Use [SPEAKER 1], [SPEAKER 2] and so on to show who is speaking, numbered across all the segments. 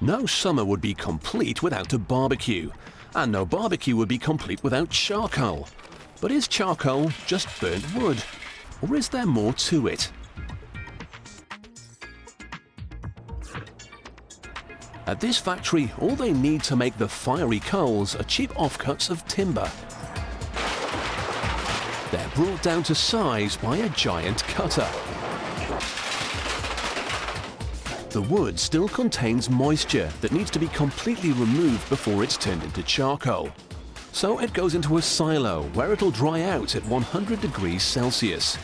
[SPEAKER 1] No summer would be complete without a barbecue, and no barbecue would be complete without charcoal. But is charcoal just burnt wood, or is there more to it? At this factory, all they need to make the fiery coals are cheap offcuts of timber. They're brought down to size by a giant cutter. The wood still contains moisture that needs to be completely removed before it's turned into charcoal. So it goes into a silo where it'll dry out at 100 degrees Celsius.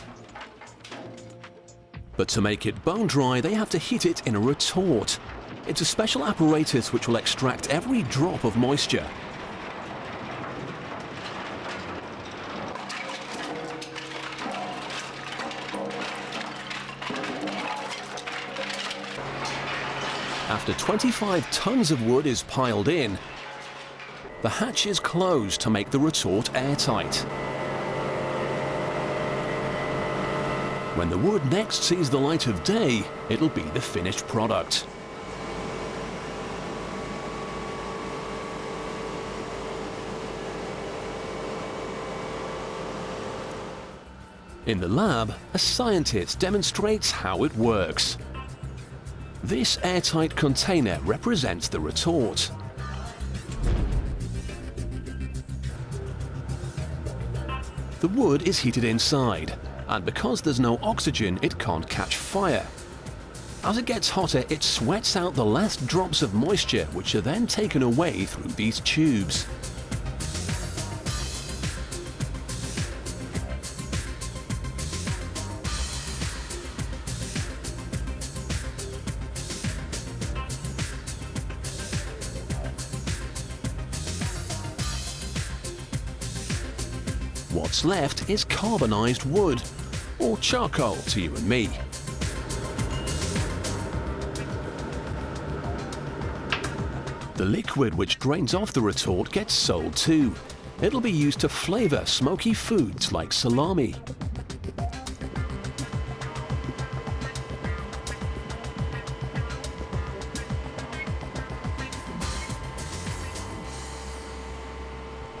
[SPEAKER 1] But to make it bone dry, they have to heat it in a retort. It's a special apparatus which will extract every drop of moisture. After 25 tons of wood is piled in, the hatch is closed to make the retort airtight. When the wood next sees the light of day, it'll be the finished product. In the lab, a scientist demonstrates how it works. This airtight container represents the retort. The wood is heated inside, and because there's no oxygen, it can't catch fire. As it gets hotter, it sweats out the last drops of moisture, which are then taken away through these tubes. What's left is carbonized wood, or charcoal to you and me. The liquid which drains off the retort gets sold too. It'll be used to flavour smoky foods like salami.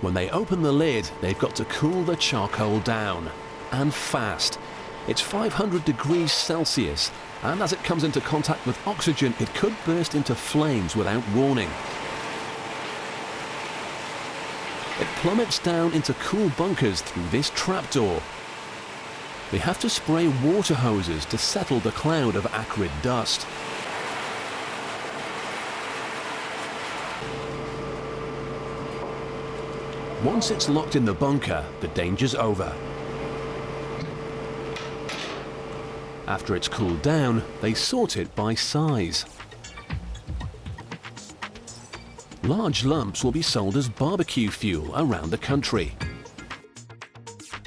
[SPEAKER 1] When they open the lid, they've got to cool the charcoal down. And fast. It's 500 degrees Celsius, and as it comes into contact with oxygen, it could burst into flames without warning. It plummets down into cool bunkers through this trapdoor. They have to spray water hoses to settle the cloud of acrid dust. Once it's locked in the bunker, the danger's over. After it's cooled down, they sort it by size. Large lumps will be sold as barbecue fuel around the country.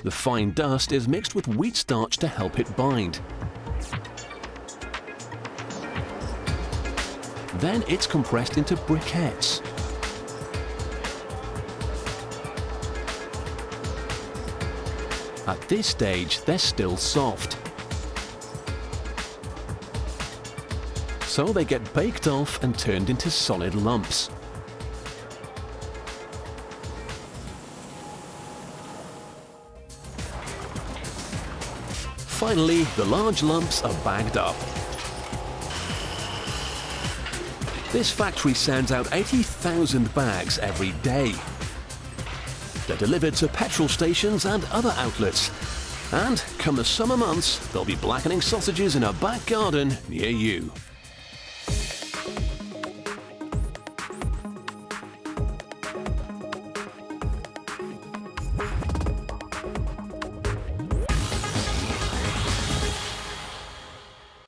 [SPEAKER 1] The fine dust is mixed with wheat starch to help it bind. Then it's compressed into briquettes. At this stage, they're still soft. So they get baked off and turned into solid lumps. Finally, the large lumps are bagged up. This factory sends out 80,000 bags every day. They're delivered to petrol stations and other outlets. And come the summer months, they'll be blackening sausages in a back garden near you.